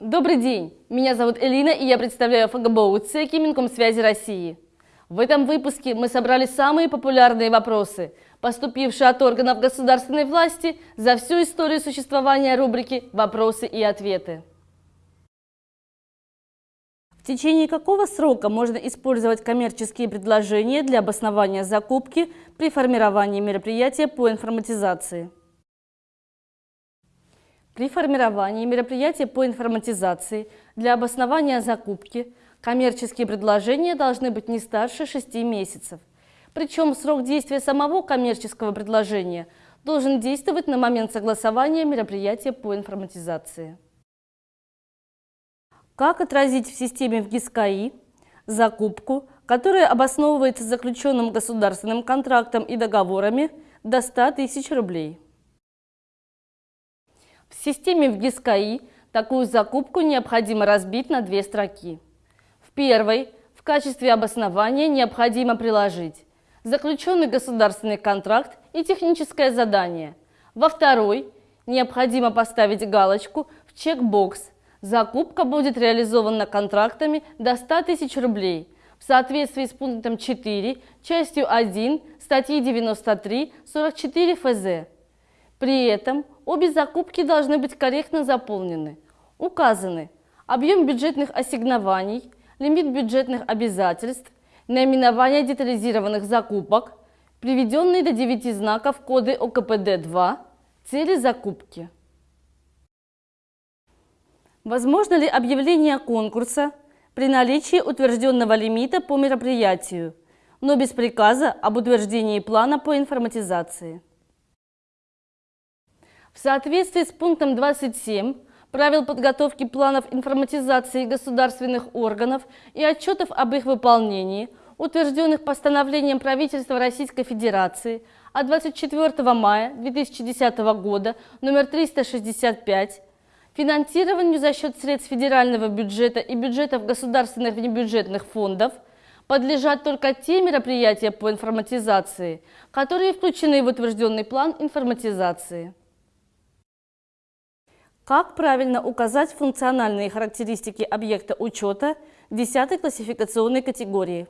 Добрый день! Меня зовут Элина, и я представляю ФГБУ ЦЕКИ Минкомсвязи России. В этом выпуске мы собрали самые популярные вопросы, поступившие от органов государственной власти за всю историю существования рубрики «Вопросы и ответы». В течение какого срока можно использовать коммерческие предложения для обоснования закупки при формировании мероприятия по информатизации? При формировании мероприятия по информатизации для обоснования закупки коммерческие предложения должны быть не старше 6 месяцев. Причем срок действия самого коммерческого предложения должен действовать на момент согласования мероприятия по информатизации. Как отразить в системе в ГИСКАИ закупку, которая обосновывается заключенным государственным контрактом и договорами до 100 тысяч рублей? В системе в ГИСКАИ такую закупку необходимо разбить на две строки. В первой в качестве обоснования необходимо приложить заключенный государственный контракт и техническое задание. Во второй необходимо поставить галочку в чекбокс Закупка будет реализована контрактами до 100 тысяч рублей в соответствии с пунктом 4, частью 1 статьи 93-44 ФЗ. При этом обе закупки должны быть корректно заполнены. Указаны объем бюджетных ассигнований, лимит бюджетных обязательств, наименование детализированных закупок, приведенные до 9 знаков коды ОКПД-2, цели закупки. Возможно ли объявление конкурса при наличии утвержденного лимита по мероприятию, но без приказа об утверждении плана по информатизации? В соответствии с пунктом 27 правил подготовки планов информатизации государственных органов и отчетов об их выполнении, утвержденных постановлением правительства Российской Федерации от 24 мая 2010 года номер 365 финансированию за счет средств федерального бюджета и бюджетов государственных внебюджетных фондов подлежат только те мероприятия по информатизации, которые включены в утвержденный план информатизации. Как правильно указать функциональные характеристики объекта учета 10 классификационной категории?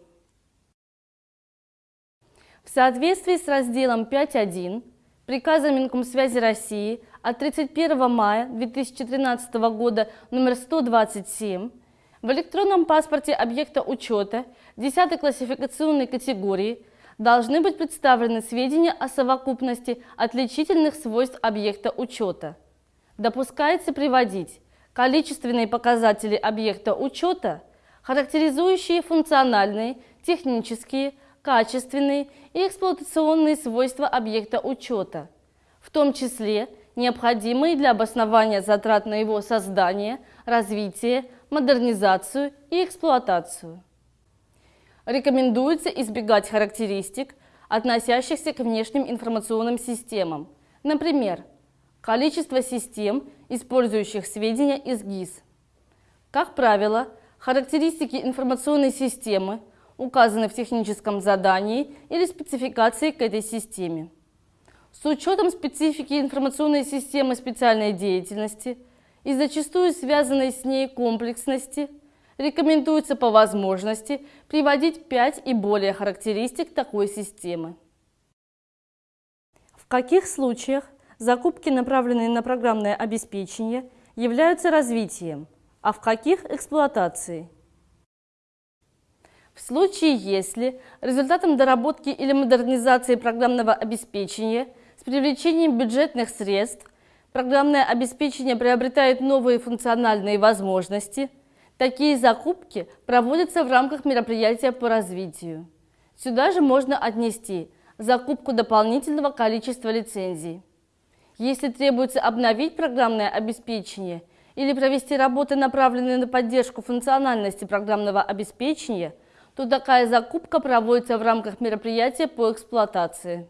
В соответствии с разделом 5.1 приказа Минкомсвязи России от 31 мая 2013 года номер 127 в электронном паспорте объекта учета 10 классификационной категории должны быть представлены сведения о совокупности отличительных свойств объекта учета. Допускается приводить количественные показатели объекта учета, характеризующие функциональные, технические, качественные и эксплуатационные свойства объекта учета, в том числе необходимые для обоснования затрат на его создание, развитие, модернизацию и эксплуатацию. Рекомендуется избегать характеристик, относящихся к внешним информационным системам, например, количество систем, использующих сведения из ГИС. Как правило, характеристики информационной системы указаны в техническом задании или спецификации к этой системе. С учетом специфики информационной системы специальной деятельности и зачастую связанной с ней комплексности, рекомендуется по возможности приводить 5 и более характеристик такой системы. В каких случаях закупки, направленные на программное обеспечение, являются развитием, а в каких – эксплуатацией? В случае, если результатом доработки или модернизации программного обеспечения – с привлечением бюджетных средств программное обеспечение приобретает новые функциональные возможности. Такие закупки проводятся в рамках мероприятия по развитию. Сюда же можно отнести закупку дополнительного количества лицензий. Если требуется обновить программное обеспечение или провести работы, направленные на поддержку функциональности программного обеспечения, то такая закупка проводится в рамках мероприятия по эксплуатации.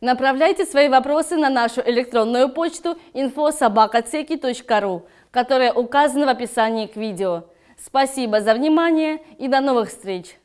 Направляйте свои вопросы на нашу электронную почту info.sobakaceki.ru, которая указана в описании к видео. Спасибо за внимание и до новых встреч!